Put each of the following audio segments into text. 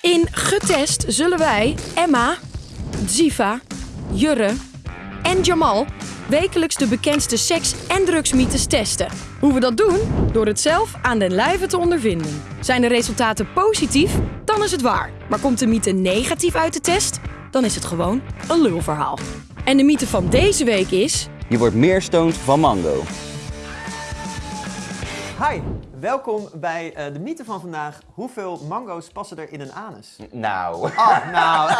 In Getest zullen wij Emma, Ziva, Jurre en Jamal wekelijks de bekendste seks- en drugsmythes testen. Hoe we dat doen? Door het zelf aan den lijve te ondervinden. Zijn de resultaten positief? Dan is het waar. Maar komt de mythe negatief uit de test? Dan is het gewoon een lulverhaal. En de mythe van deze week is... Je wordt meer stoned van mango. Hi, welkom bij eh, de mythe van vandaag. Hoeveel mango's passen er in een anus? Nou, Oh, nou,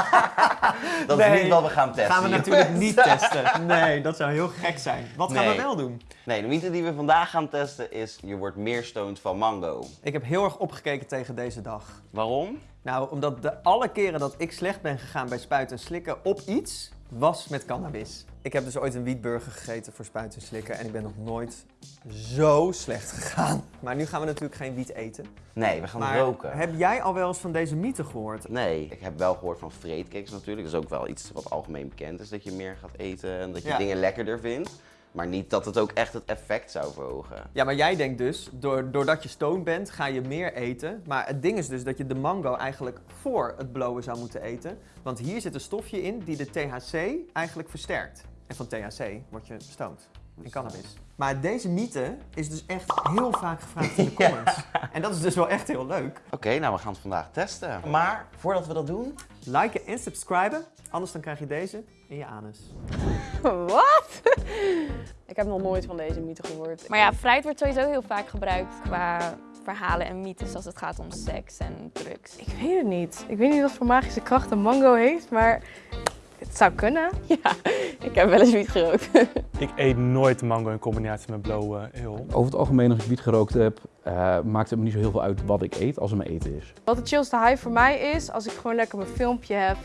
dat nee. is niet wat we gaan testen. gaan we natuurlijk niet testen. Nee, dat zou heel gek zijn. Wat gaan we wel doen? Nee, de mythe die we vandaag gaan testen is je wordt meer stoned van mango. Ik heb heel erg opgekeken tegen deze dag. Waarom? Nou, omdat de alle keren dat ik slecht ben gegaan bij spuiten en slikken op iets, was met cannabis. Ik heb dus ooit een wietburger gegeten voor spuiten en slikken en ik ben nog nooit zo slecht gegaan. Maar nu gaan we natuurlijk geen wiet eten. Nee, we gaan Maar roken. heb jij al wel eens van deze mythe gehoord? Nee, ik heb wel gehoord van vreedkicks natuurlijk. Dat is ook wel iets wat algemeen bekend is, dat je meer gaat eten en dat je Ja. dingen lekkerder vindt. Maar niet dat het ook echt het effect zou verhogen. Ja, maar jij denkt dus, door, doordat je stoned bent, ga je meer eten. Maar het ding is dus dat je de mango eigenlijk voor het blowen zou moeten eten. Want hier zit een stofje in die de THC eigenlijk versterkt. En van THC word je stoned. In cannabis. Maar deze mythe is dus echt heel vaak gevraagd in de comments. En dat is dus wel echt heel leuk. Oké, nou we gaan het vandaag testen. Maar voordat we dat doen, Liken en subscriben, anders dan krijg je deze in je anus. Wat? Ik heb nog nooit van deze mythe gehoord. Maar ja, fruit wordt sowieso heel vaak gebruikt qua verhalen en mythes als het gaat om seks en drugs. Ik weet het niet. Ik weet niet wat voor magische kracht een mango heeft, maar het zou kunnen. Ja, ik heb wel eens wiet gerookt. Ik eet nooit mango in combinatie met blauwe heel. Over het algemeen, als ik wiet gerookt heb, eh, maakt het me niet zo heel veel uit wat ik eet als het mijn eten is. Wat de chillste high voor mij is, als ik gewoon lekker mijn filmpje heb,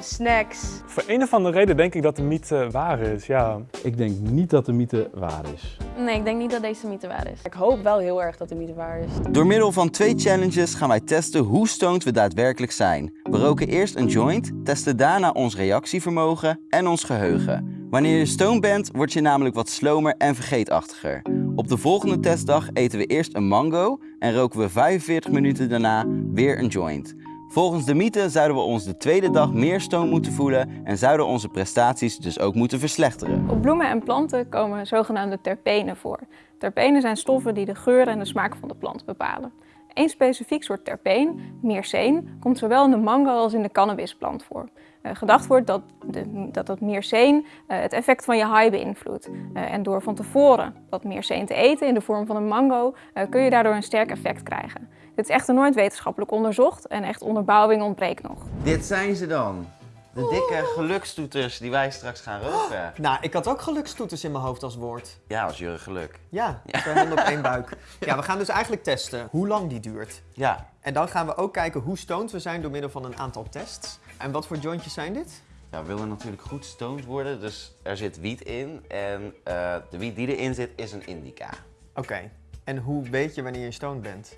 snacks. Voor een of andere reden denk ik dat de mythe waar is, ja. Ik denk niet dat de mythe waar is. Nee, ik denk niet dat deze mythe waar is. Ik hoop wel heel erg dat de mythe waar is. Door middel van twee challenges gaan wij testen hoe stoned we daadwerkelijk zijn. We roken eerst een joint, testen daarna ons reactievermogen en ons geheugen. Wanneer je stoned bent, word je namelijk wat slomer en vergeetachtiger. Op de volgende testdag eten we eerst een mango en roken we 45 minuten daarna weer een joint. Volgens de mythe zouden we ons de tweede dag meer stoned moeten voelen en zouden onze prestaties dus ook moeten verslechteren. Op bloemen en planten komen zogenaamde terpenen voor. Terpenen zijn stoffen die de geur en de smaak van de plant bepalen. Eén specifiek soort terpeen, myrceen, komt zowel in de mango als in de cannabisplant voor. Eh, gedacht wordt dat, de, dat myrceen eh, het effect van je high beïnvloedt. Eh, en door van tevoren dat myrceen te eten in de vorm van een mango, kun je daardoor een sterk effect krijgen. Dit is echter nooit wetenschappelijk onderzocht en echt onderbouwing ontbreekt nog. Dit zijn ze dan. De dikke gelukstoeters die wij straks gaan roken. Nou, ik had ook gelukstoeters in mijn hoofd als woord. Ja, was jullie geluk. Ja, twee handen op één buik. Ja, we gaan dus eigenlijk testen hoe lang die duurt. Ja, En dan gaan we ook kijken hoe stoned we zijn door middel van een aantal tests. En wat voor jointjes zijn dit? Ja, we willen natuurlijk goed stoned worden, dus er zit wiet in. En eh, de wiet die erin zit is een indica. Oké. En hoe weet je wanneer je stoned bent?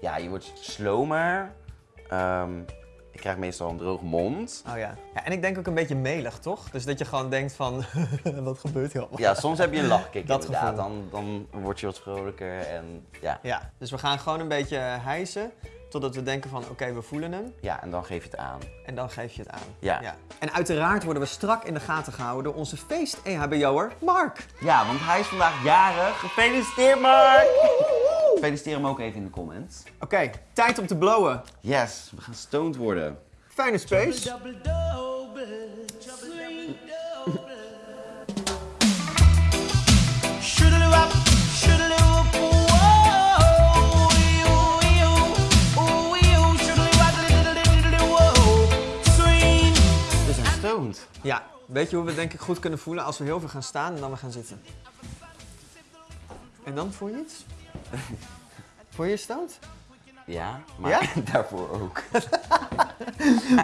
Ja, je wordt slomer. Ehm, ik krijg meestal een droge mond. Oh ja. ja. En ik denk ook een beetje melig, toch? Dus dat je gewoon denkt van, wat gebeurt hier allemaal? Ja, soms heb je een lachkick Dat inderdaad. gevoel. Dan, dan word je wat vrolijker en ja. Ja, dus we gaan gewoon een beetje hijsen totdat we denken van, oké, we voelen hem. Ja, en dan geef je het aan. En dan geef je het aan. Ja. En uiteraard worden we strak in de gaten gehouden door onze feest-EHBO'er Mark. Ja, want hij is vandaag jarig. Gefeliciteerd Mark! Feliciteer hem ook even in de comments. Oké, tijd om te blowen. Yes, we gaan stoned worden. Fijne space. We zijn stoned. Ja, weet je hoe we denk ik goed kunnen voelen als we heel veel gaan staan en dan we gaan zitten? En dan voel je iets? Voel je stoned? Ja, maar Ja? daarvoor ook.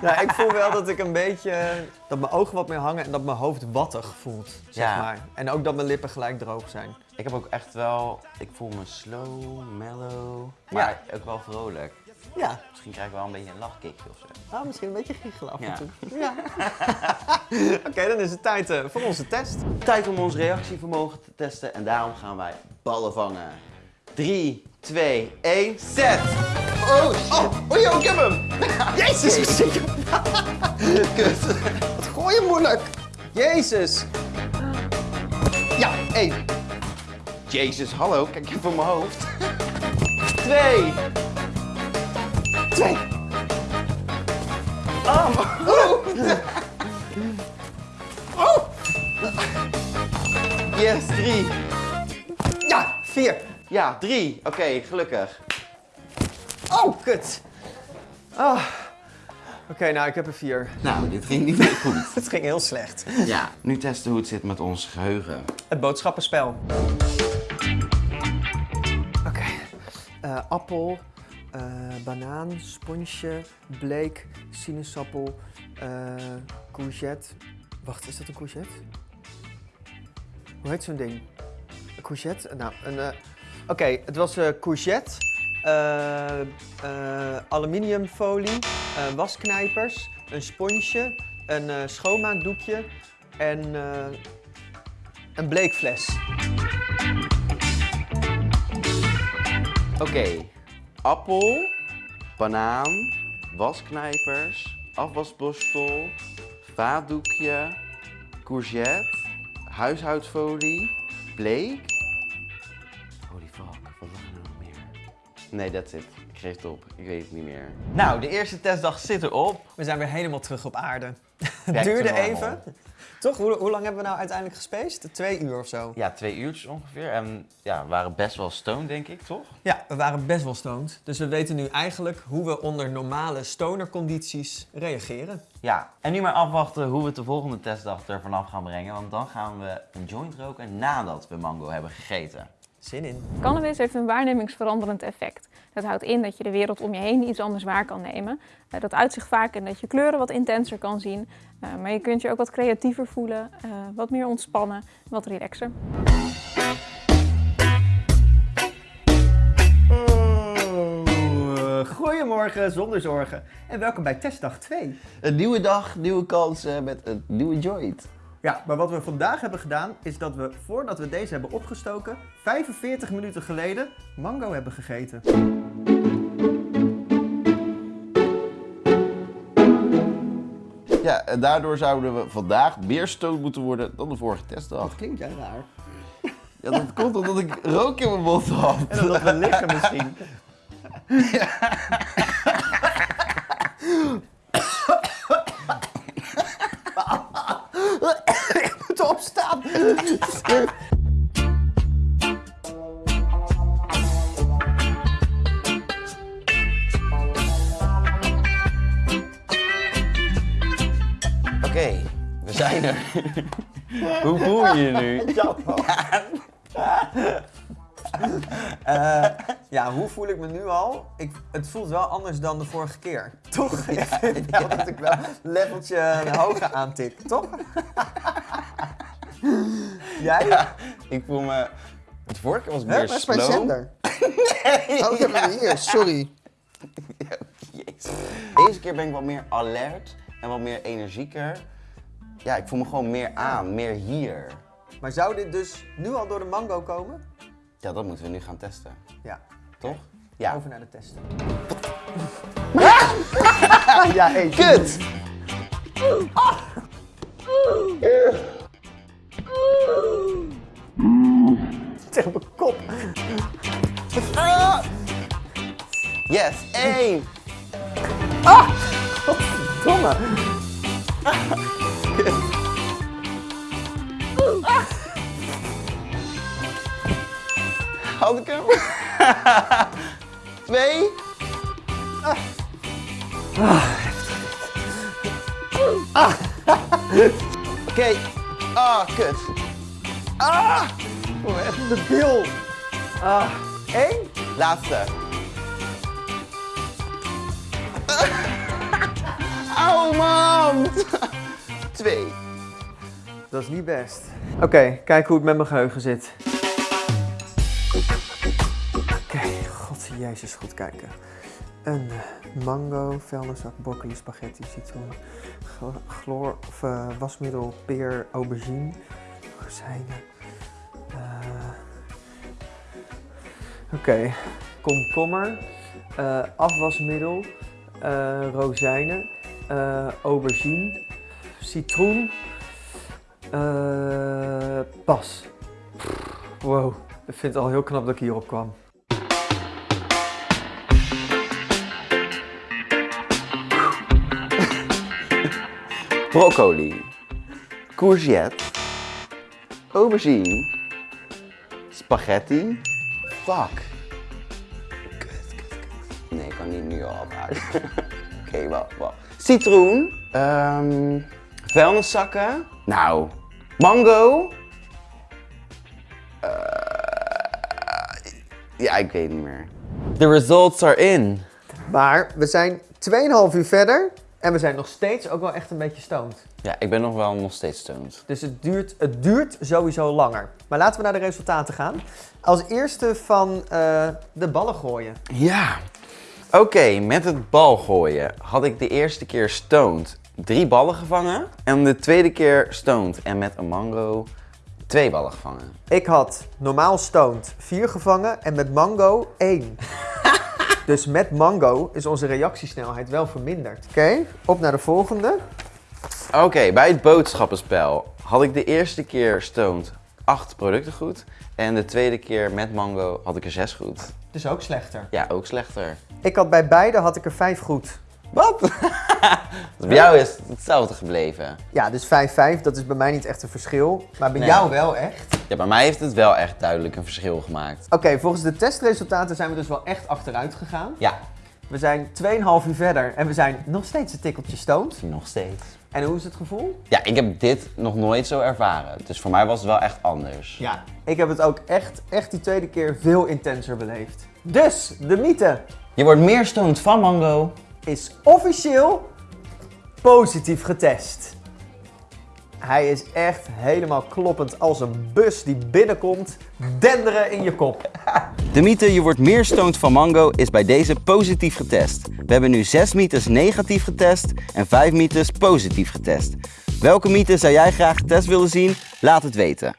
Nou, ik voel wel dat ik een beetje, dat mijn ogen wat meer hangen en dat mijn hoofd wattig voelt, zeg Ja. maar. En ook dat mijn lippen gelijk droog zijn. Ik heb ook echt wel, ik voel me slow, mellow, maar ook wel vrolijk. Ja, Misschien krijg ik wel een beetje een lachkickje of zo. ah, misschien een beetje giechelen af en Ja. toe. Ja. Oké, dan is het tijd eh, voor onze test. Tijd om ons reactievermogen te testen en daarom gaan wij ballen vangen. 3, 2, 1, zet! Oh, oh, oh joh, ik heb hem! Jezus, wat zit? Kut. Wat gooi je moeilijk? Jezus. Ja, 1. Jezus, hallo, kijk even op mijn hoofd. 2. 2. Oh. Oh. oh. Yes, 3. Ja, vier. Ja, 3. Oké, gelukkig. Oh, kut. Ah. Oké, nou, ik heb er vier. Nou, dit ging niet meer goed. Het ging heel slecht. Ja, nu testen hoe het zit met ons geheugen. Het boodschappenspel. Oké. Eh, appel, eh, banaan, sponsje, bleek, sinaasappel, eh, courgette. Wacht, is dat een courgette? Hoe heet zo'n ding? Een courgette? Nou, een... Oké, het was eh, courgette, eh, eh, aluminiumfolie, wasknijpers, een sponsje, een schoonmaakdoekje en een bleekfles. Oké, appel, banaan, wasknijpers, afwasborstel, vaatdoekje, courgette, huishoudfolie, bleek. Nee, that's it. Ik geef het op. Ik weet het niet meer. Nou, de eerste testdag zit erop. We zijn weer helemaal terug op aarde. Het duurde even. Toch? Hoe, hoe lang hebben we nou uiteindelijk gespaced? Twee uur of zo. Ja, twee uurtjes ongeveer. En ja, we waren best wel stoned, denk ik, toch? Ja, we waren best wel stoned. Dus we weten nu eigenlijk hoe we onder normale stonercondities reageren. Ja, en nu maar afwachten hoe we het de volgende testdag er vanaf gaan brengen. Want dan gaan we een joint roken nadat we mango hebben gegeten. Zin in. Cannabis heeft een waarnemingsveranderend effect. Dat houdt in dat je de wereld om je heen iets anders waar kan nemen. Eh, dat uit zich vaak in dat je kleuren wat intenser kan zien. Eh, maar je kunt je ook wat creatiever voelen, eh, wat meer ontspannen, wat relaxer. Oh, goedemorgen zonder zorgen. En welkom bij testdag 2. Een nieuwe dag, nieuwe kansen met een nieuwe joint. Ja, maar wat we vandaag hebben gedaan is dat we voordat we deze hebben opgestoken, 45 minuten geleden mango hebben gegeten. Ja, en daardoor zouden we vandaag meer stoned moeten worden dan de vorige testdag. klinkt jij raar. Ja, dat komt omdat ik rook in mijn mond had. En omdat we liggen misschien. Ik Oké, we zijn er. Hoe voel je je nu? Eh, ja, hoe voel ik me nu al? Ik, het voelt wel anders dan de vorige keer. Toch? Ik vind wel dat ik wel een leveltje hoger aantik, toch? Jij? Ja, ik voel me... Het vorige keer was ik Hè, meer waar is mijn slow. zender? Oh, ik heb hem hier, sorry. Jezus. Deze keer ben ik wat meer alert en wat meer energieker. Ja, ik voel me gewoon meer aan, meer hier. Maar zou dit dus nu al door de mango komen? Ja, dat moeten we nu gaan testen. Ja. Toch? Ja. Over naar de testen. ja, hey. Kut! Tegen mijn kop. Yes, één! Domme. Had ik hem? Twee? Oké. Ah, kut. Ah! Oh, echt de bil. Ah, één? Laatste. Auw, man! Twee. Dat is niet best. Oké, kijk hoe het met mijn geheugen zit. Oké, god jezus, goed kijken. Een eh, mango, vuilniszak, broccoli, spaghetti, citroen, chloor, of eh, wasmiddel, peer, aubergine, rozijnen. Oké, komkommer, eh, afwasmiddel, eh, rozijnen, eh, aubergine, citroen, pas. Wow, ik vind het al heel knap dat ik hierop kwam. Broccoli. Courgette. Aubergine. Spaghetti. Fuck. Kut, kut, kut. Nee, ik kan die nu al afhalen. Oké, wacht, wacht. Citroen. ehm vuilniszakken. Nou. Mango. Eh, ja, ik weet niet meer. The results are in. Maar we zijn 2,5 uur verder en we zijn nog steeds ook wel echt een beetje stoned. Ja, ik ben nog wel nog steeds stoned. Dus het duurt, het duurt sowieso langer. Maar laten we naar de resultaten gaan. Als eerste van eh, de ballen gooien. Ja. Oké, met het bal gooien had ik de eerste keer stoned drie ballen gevangen. En de tweede keer stoned en met een mango twee ballen gevangen. Ik had normaal stoned 4 gevangen en met mango 1. Dus met mango is onze reactiesnelheid wel verminderd. Oké, op naar de volgende. Oké, bij het boodschappenspel had ik de eerste keer stoned acht producten goed. En de tweede keer met mango had ik er zes goed. Dus ook slechter. Ja, ook slechter. Ik had bij beide had ik er 5 goed. Wat? Dus bij jou is het hetzelfde gebleven. Ja, dus 5-5, dat is bij mij niet echt een verschil. Maar bij Nee. jou wel echt. Ja, bij mij heeft het wel echt duidelijk een verschil gemaakt. Oké, volgens de testresultaten zijn we dus wel echt achteruit gegaan. Ja, We zijn 2,5 uur verder en we zijn nog steeds een tikkeltje stoned. nog steeds. En hoe is het gevoel? Ja, ik heb dit nog nooit zo ervaren. Dus voor mij was het wel echt anders. Ja. Ik heb het ook echt, echt die tweede keer veel intenser beleefd. Dus, de mythe Je wordt meer stoned van mango. Is officieel positief getest. Hij is echt helemaal kloppend als een bus die binnenkomt, denderen in je kop. De mythe je wordt meer stoned van mango is bij deze positief getest. We hebben nu 6 mythes negatief getest en 5 mythes positief getest. Welke mythe zou jij graag getest willen zien? Laat het weten.